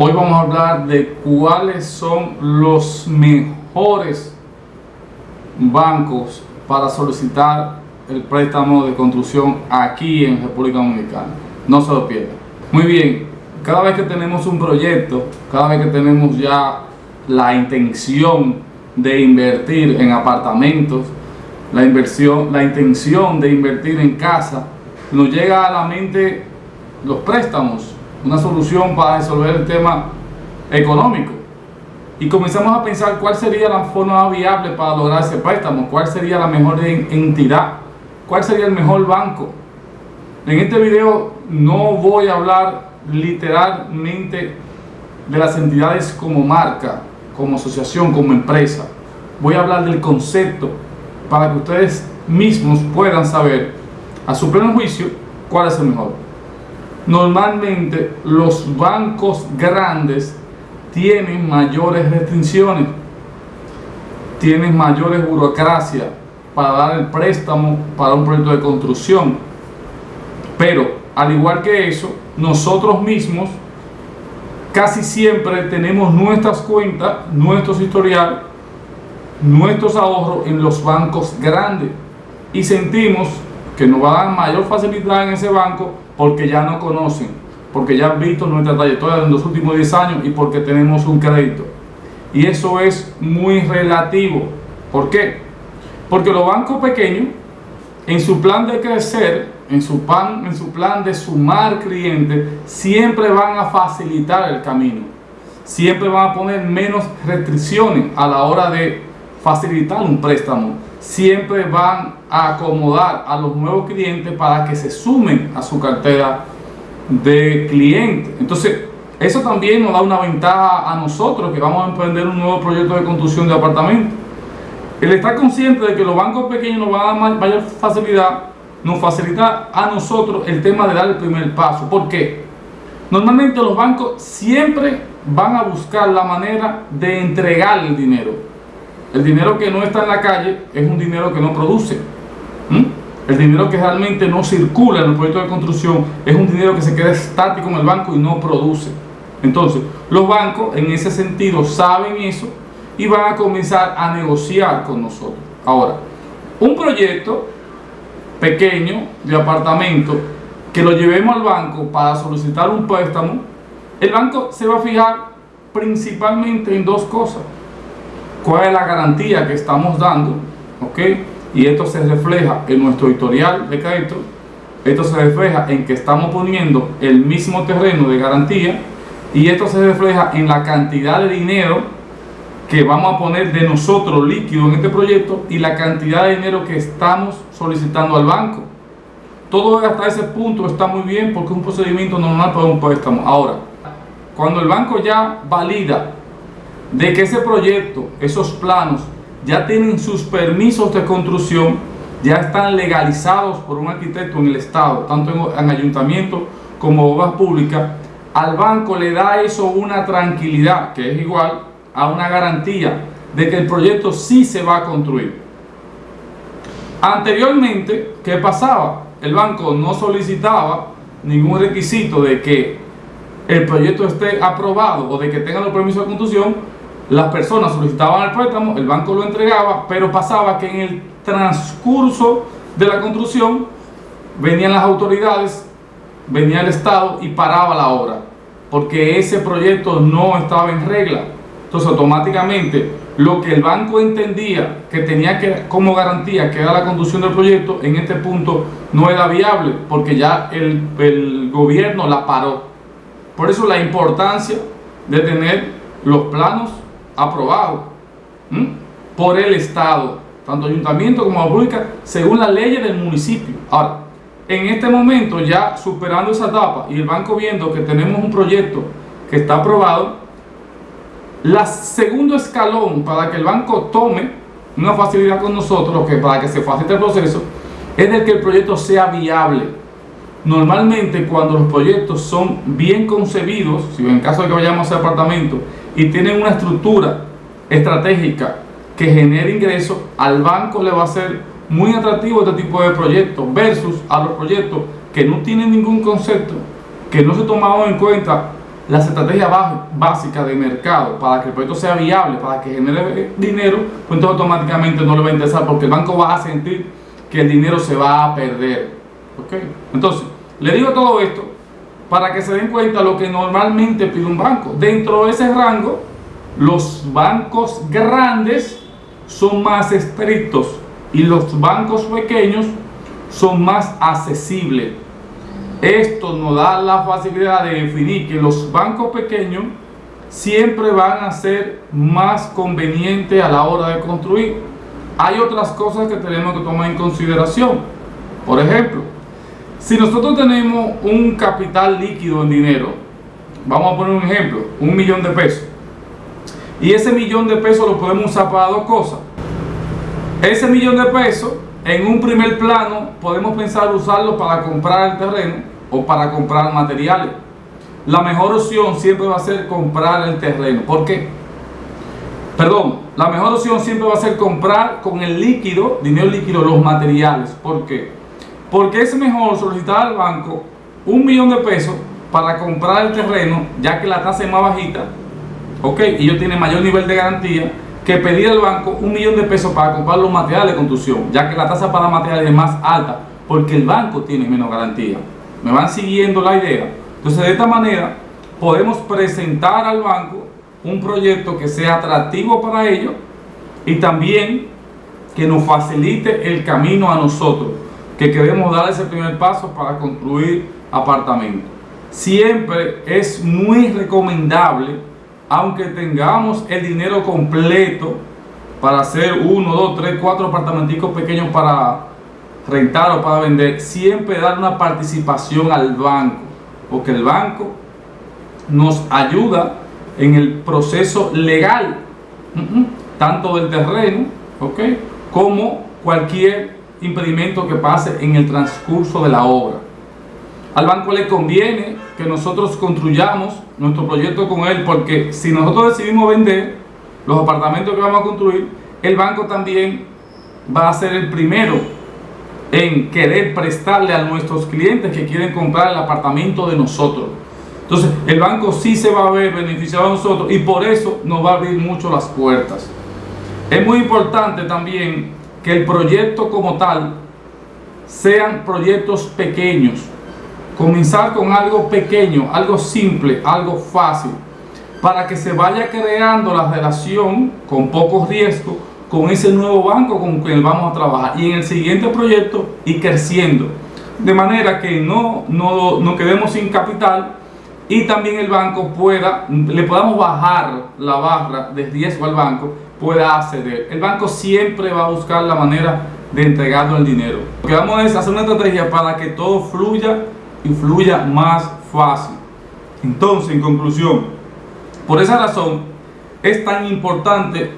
Hoy vamos a hablar de cuáles son los mejores bancos para solicitar el préstamo de construcción aquí en República Dominicana. No se lo pierdan. Muy bien, cada vez que tenemos un proyecto, cada vez que tenemos ya la intención de invertir en apartamentos, la inversión, la intención de invertir en casa, nos llega a la mente los préstamos una solución para resolver el tema económico. Y comenzamos a pensar cuál sería la forma viable para lograr ese préstamo, cuál sería la mejor entidad, cuál sería el mejor banco. En este video no voy a hablar literalmente de las entidades como marca, como asociación, como empresa. Voy a hablar del concepto para que ustedes mismos puedan saber a su pleno juicio cuál es el mejor normalmente los bancos grandes tienen mayores restricciones, tienen mayores burocracia para dar el préstamo para un proyecto de construcción. Pero, al igual que eso, nosotros mismos casi siempre tenemos nuestras cuentas, nuestro historial, nuestros ahorros en los bancos grandes y sentimos que nos va a dar mayor facilidad en ese banco porque ya no conocen, porque ya han visto nuestra trayectoria en los últimos 10 años y porque tenemos un crédito. Y eso es muy relativo. ¿Por qué? Porque los bancos pequeños, en su plan de crecer, en su, plan, en su plan de sumar clientes, siempre van a facilitar el camino. Siempre van a poner menos restricciones a la hora de facilitar un préstamo siempre van a acomodar a los nuevos clientes para que se sumen a su cartera de clientes. Entonces, eso también nos da una ventaja a nosotros que vamos a emprender un nuevo proyecto de construcción de apartamentos. El estar consciente de que los bancos pequeños nos van a dar mayor facilidad, nos facilita a nosotros el tema de dar el primer paso. ¿Por qué? Normalmente los bancos siempre van a buscar la manera de entregar el dinero el dinero que no está en la calle es un dinero que no produce. El dinero que realmente no circula en el proyecto de construcción es un dinero que se queda estático en el banco y no produce. Entonces, los bancos en ese sentido saben eso y van a comenzar a negociar con nosotros. Ahora, un proyecto pequeño de apartamento que lo llevemos al banco para solicitar un préstamo, el banco se va a fijar principalmente en dos cosas cuál es la garantía que estamos dando, ¿ok? Y esto se refleja en nuestro historial de crédito, esto se refleja en que estamos poniendo el mismo terreno de garantía y esto se refleja en la cantidad de dinero que vamos a poner de nosotros líquido en este proyecto y la cantidad de dinero que estamos solicitando al banco. Todo hasta ese punto está muy bien porque es un procedimiento normal para un préstamo. Ahora, cuando el banco ya valida de que ese proyecto, esos planos, ya tienen sus permisos de construcción, ya están legalizados por un arquitecto en el Estado, tanto en, ayuntamiento como obras públicas, al banco le da eso una tranquilidad, que es igual a una garantía de que el proyecto sí se va a construir. Anteriormente, ¿qué pasaba? El banco no solicitaba ningún requisito de que el proyecto esté aprobado o de que tenga los permisos de construcción las personas solicitaban el préstamo, el banco lo entregaba, pero pasaba que en el transcurso de la construcción venían las autoridades, venía el Estado y paraba la obra, porque ese proyecto no estaba en regla. Entonces automáticamente lo que el banco entendía que tenía que como garantía que era la conducción del proyecto, en este punto no era viable, porque ya el, el gobierno la paró. Por eso la importancia de tener los planos aprobado por el Estado, tanto ayuntamiento como pública, según las leyes del municipio. Ahora, en este momento ya superando esa etapa y el banco viendo que tenemos un proyecto que está aprobado, la segundo escalón para que el banco tome una facilidad con nosotros, que para que se facilite el proceso, es de que el proyecto sea viable. Normalmente cuando los proyectos son bien concebidos, si en caso de que vayamos a hacer apartamento, y tienen una estructura estratégica que genere ingresos, al banco le va a ser muy atractivo este tipo de proyectos versus a los proyectos que no tienen ningún concepto, que no se tomaban en cuenta las estrategias básicas de mercado para que el proyecto sea viable, para que genere dinero, pues entonces automáticamente no le va a interesar porque el banco va a sentir que el dinero se va a perder. ¿Ok? Entonces, le digo todo esto para que se den cuenta lo que normalmente pide un banco. Dentro de ese rango, los bancos grandes son más estrictos y los bancos pequeños son más accesibles. Esto nos da la facilidad de definir que los bancos pequeños siempre van a ser más convenientes a la hora de construir. Hay otras cosas que tenemos que tomar en consideración. Por ejemplo, si nosotros tenemos un capital líquido en dinero, vamos a poner un ejemplo, un millón de pesos, y ese millón de pesos lo podemos usar para dos cosas. Ese millón de pesos, en un primer plano, podemos pensar usarlo para comprar el terreno o para comprar materiales. La mejor opción siempre va a ser comprar el terreno. ¿Por qué? Perdón, la mejor opción siempre va a ser comprar con el líquido, dinero líquido, los materiales. ¿Por qué? Porque es mejor solicitar al banco un millón de pesos para comprar el terreno, ya que la tasa es más bajita, ¿ok? Y ellos tienen mayor nivel de garantía que pedir al banco un millón de pesos para comprar los materiales de construcción, ya que la tasa para materiales es más alta, porque el banco tiene menos garantía. ¿Me van siguiendo la idea? Entonces, de esta manera, podemos presentar al banco un proyecto que sea atractivo para ellos y también que nos facilite el camino a nosotros que queremos dar ese primer paso para construir apartamentos. Siempre es muy recomendable, aunque tengamos el dinero completo para hacer uno, dos, tres, cuatro apartamenticos pequeños para rentar o para vender, siempre dar una participación al banco, porque el banco nos ayuda en el proceso legal, tanto del terreno, ¿ok? como cualquier impedimento que pase en el transcurso de la obra. Al banco le conviene que nosotros construyamos nuestro proyecto con él porque si nosotros decidimos vender los apartamentos que vamos a construir, el banco también va a ser el primero en querer prestarle a nuestros clientes que quieren comprar el apartamento de nosotros. Entonces, el banco sí se va a ver beneficiado a nosotros y por eso nos va a abrir mucho las puertas. Es muy importante también que el proyecto como tal sean proyectos pequeños. Comenzar con algo pequeño, algo simple, algo fácil, para que se vaya creando la relación con pocos riesgos con ese nuevo banco con el vamos a trabajar y en el siguiente proyecto y creciendo. De manera que no, no, no quedemos sin capital y también el banco pueda, le podamos bajar la barra de riesgo al banco pueda acceder. El banco siempre va a buscar la manera de entregarnos el dinero. Lo que vamos a hacer una estrategia para que todo fluya y fluya más fácil. Entonces, en conclusión, por esa razón es tan importante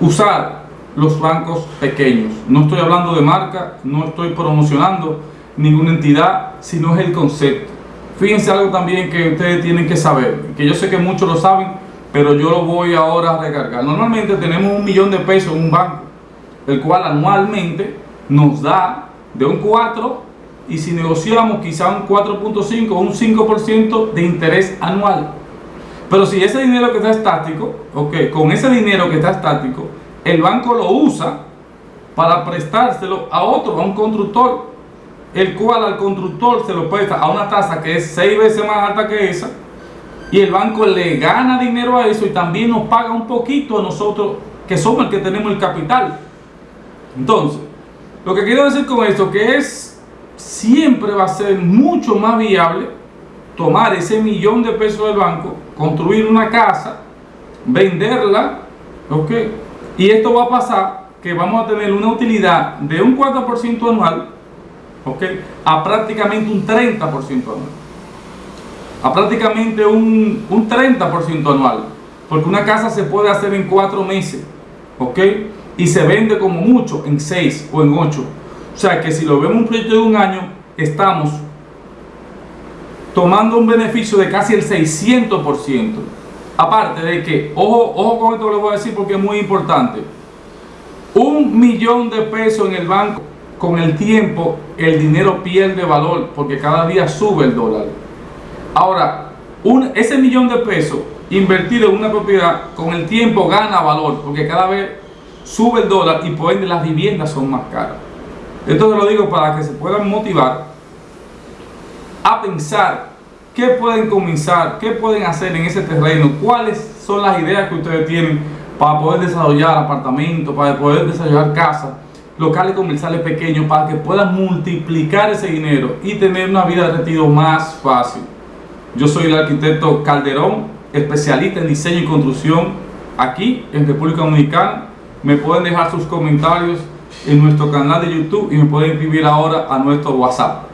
usar los bancos pequeños. No estoy hablando de marca, no estoy promocionando ninguna entidad, sino es el concepto. Fíjense algo también que ustedes tienen que saber, que yo sé que muchos lo saben, pero yo lo voy ahora a recargar. Normalmente tenemos un millón de pesos en un banco, el cual anualmente nos da de un 4 y si negociamos quizá un 4.5 o un 5% de interés anual. Pero si ese dinero que está estático, ok, con ese dinero que está estático, el banco lo usa para prestárselo a otro, a un constructor, el cual al constructor se lo presta a una tasa que es 6 veces más alta que esa, y el banco le gana dinero a eso y también nos paga un poquito a nosotros que somos el que tenemos el capital. Entonces, lo que quiero decir con esto que es siempre va a ser mucho más viable tomar ese millón de pesos del banco, construir una casa, venderla, ¿ok? Y esto va a pasar que vamos a tener una utilidad de un 4% anual, ¿ok? A prácticamente un 30% anual a prácticamente un, un 30% anual. Porque una casa se puede hacer en cuatro meses, ¿ok? Y se vende como mucho en seis o en ocho. O sea que si lo vemos un proyecto de un año, estamos tomando un beneficio de casi el 600%. Aparte de que, ojo, ojo con esto lo voy a decir porque es muy importante. Un millón de pesos en el banco, con el tiempo el dinero pierde valor porque cada día sube el dólar. Ahora, ese millón de pesos invertido en una propiedad con el tiempo gana valor porque cada vez sube el dólar y por ende las viviendas son más caras. Esto te lo digo para que se puedan motivar a pensar qué pueden comenzar, qué pueden hacer en ese terreno, cuáles son las ideas que ustedes tienen para poder desarrollar apartamentos, para poder desarrollar casas, locales comerciales pequeños, para que puedan multiplicar ese dinero y tener una vida de retiro más fácil. Yo soy el arquitecto Calderón, especialista en diseño y construcción aquí en República Dominicana. Me pueden dejar sus comentarios en nuestro canal de YouTube y me pueden escribir ahora a nuestro WhatsApp.